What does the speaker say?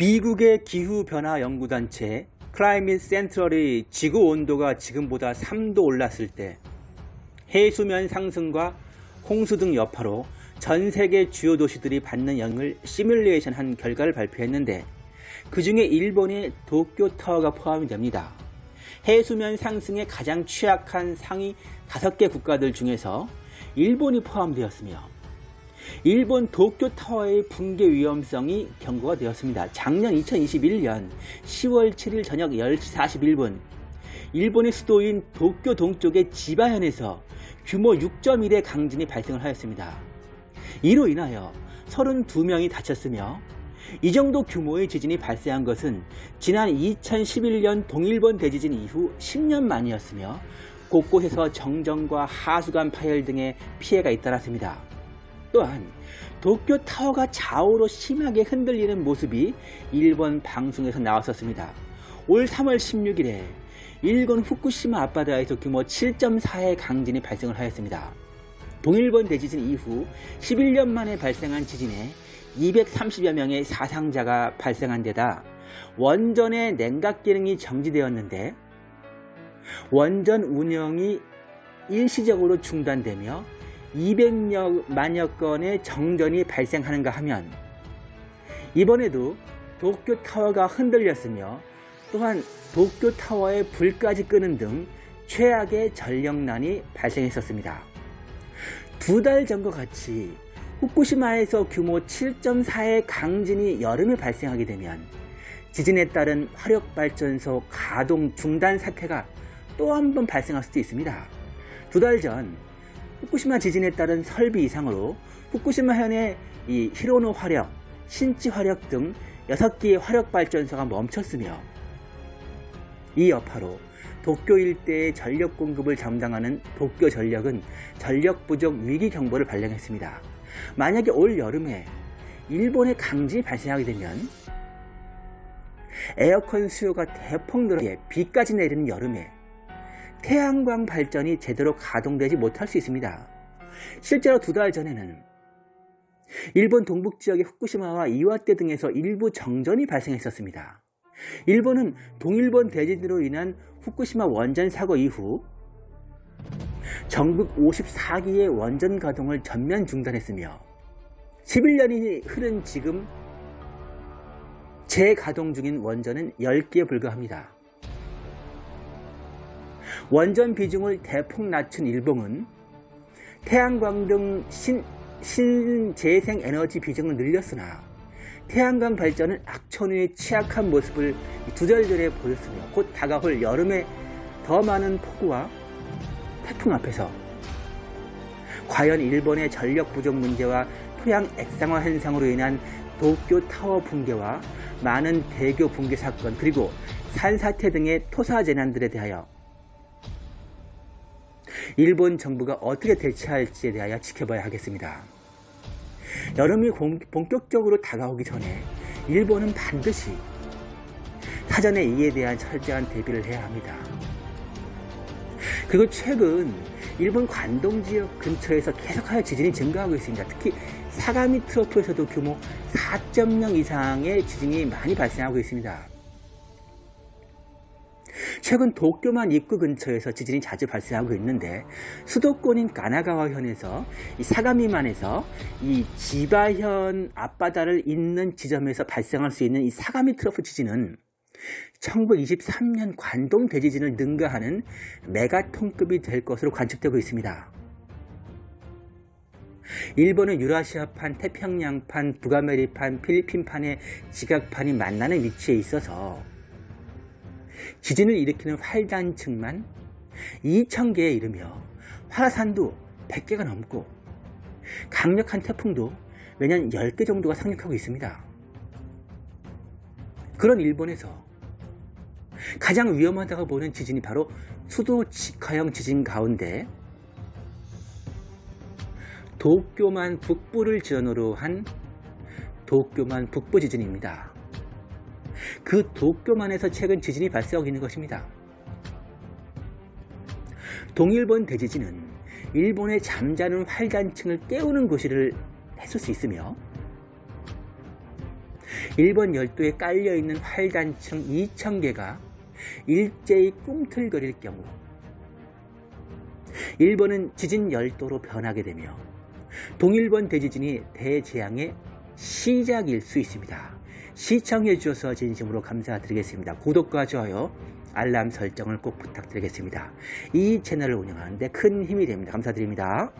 미국의 기후변화 연구단체 클라이밋 센트럴이 지구 온도가 지금보다 3도 올랐을 때 해수면 상승과 홍수 등 여파로 전 세계 주요 도시들이 받는 영향을 시뮬레이션 한 결과를 발표했는데 그 중에 일본의 도쿄타워가 포함이 됩니다. 해수면 상승에 가장 취약한 상위 5개 국가들 중에서 일본이 포함되었으며 일본 도쿄타워의 붕괴 위험성이 경고가 되었습니다. 작년 2021년 10월 7일 저녁 10시 41분 일본의 수도인 도쿄 동쪽의 지바현에서 규모 6.1의 강진이 발생을 하였습니다. 이로 인하여 32명이 다쳤으며 이 정도 규모의 지진이 발생한 것은 지난 2011년 동일본 대지진 이후 10년 만이었으며 곳곳에서 정전과 하수관 파열 등의 피해가 잇따랐습니다. 또한 도쿄 타워가 좌우로 심하게 흔들리는 모습이 일본 방송에서 나왔었습니다. 올 3월 16일에 일본 후쿠시마 앞바다에서 규모 7.4의 강진이 발생을 하였습니다. 동일본 대지진 이후 11년 만에 발생한 지진에 230여 명의 사상자가 발생한 데다 원전의 냉각 기능이 정지되었는데 원전 운영이 일시적으로 중단되며 200만여 건의 정전이 발생하는가 하면 이번에도 도쿄 타워가 흔들렸으며 또한 도쿄 타워의 불까지 끄는 등 최악의 전력난이 발생했었습니다. 두 달 전과 같이 후쿠시마에서 규모 7.4의 강진이 여름에 발생하게 되면 지진에 따른 화력발전소 가동 중단 사태가 또 한 번 발생할 수도 있습니다. 두 달 전 후쿠시마 지진에 따른 설비 이상으로 후쿠시마 현의 이 히로노 화력, 신치 화력 등 6개의 화력 발전소가 멈췄으며 이 여파로 도쿄 일대의 전력 공급을 담당하는 도쿄 전력은 전력 부족 위기 경보를 발령했습니다. 만약에 올 여름에 일본의 강진이 발생하게 되면 에어컨 수요가 대폭 늘어 비까지 내리는 여름에 태양광 발전이 제대로 가동되지 못할 수 있습니다. 실제로 두 달 전에는 일본 동북지역의 후쿠시마와 이와떼 등에서 일부 정전이 발생했었습니다. 일본은 동일본 대지진으로 인한 후쿠시마 원전 사고 이후 전국 54기의 원전 가동을 전면 중단했으며 11년이 흐른 지금 재가동 중인 원전은 10개에 불과합니다. 원전 비중을 대폭 낮춘 일본은 태양광 등 신, 신재생 에너지 비중을 늘렸으나 태양광 발전은 악천후에 취약한 모습을 두절절에 보였으며 곧 다가올 여름에 더 많은 폭우와 태풍 앞에서 과연 일본의 전력 부족 문제와 토양 액상화 현상으로 인한 도쿄 타워 붕괴와 많은 대교 붕괴 사건 그리고 산사태 등의 토사 재난들에 대하여 일본 정부가 어떻게 대처할지에 대하여 지켜봐야 하겠습니다. 여름이 본격적으로 다가오기 전에 일본은 반드시 사전에 이에 대한 철저한 대비를 해야 합니다. 그리고 최근 일본 관동 지역 근처에서 계속하여 지진이 증가하고 있습니다. 특히 사가미 트로프에서도 규모 4.0 이상의 지진이 많이 발생하고 있습니다. 최근 도쿄만 입구 근처에서 지진이 자주 발생하고 있는데 수도권인 가나가와현에서 이 사가미만에서 이 지바현 앞바다를 잇는 지점에서 발생할 수 있는 이 사가미 트러프 지진은 1923년 관동 대지진을 능가하는 메가톤급이 될 것으로 관측되고 있습니다. 일본은 유라시아판, 태평양판, 북아메리판, 필리핀판의 지각판이 만나는 위치에 있어서 지진을 일으키는 활단층만 2,000개에 이르며 화산도 100개가 넘고 강력한 태풍도 매년 10개 정도가 상륙하고 있습니다. 그런 일본에서 가장 위험하다고 보는 지진이 바로 수도 직하형 지진 가운데 도쿄만 북부를 지원으로 한 도쿄만 북부 지진입니다. 그 도쿄만에서 최근 지진이 발생하고 있는 것입니다. 동일본 대지진은 일본의 잠자는 활단층을 깨우는 것이를 했을 수 있으며 일본 열도에 깔려있는 활단층 2,000개가 일제히 꿈틀거릴 경우 일본은 지진 열도로 변하게 되며 동일본 대지진이 대재앙의 시작일 수 있습니다. 시청해 주셔서 진심으로 감사드리겠습니다. 구독과 좋아요, 알람 설정을 꼭 부탁드리겠습니다. 이 채널을 운영하는데 큰 힘이 됩니다. 감사드립니다.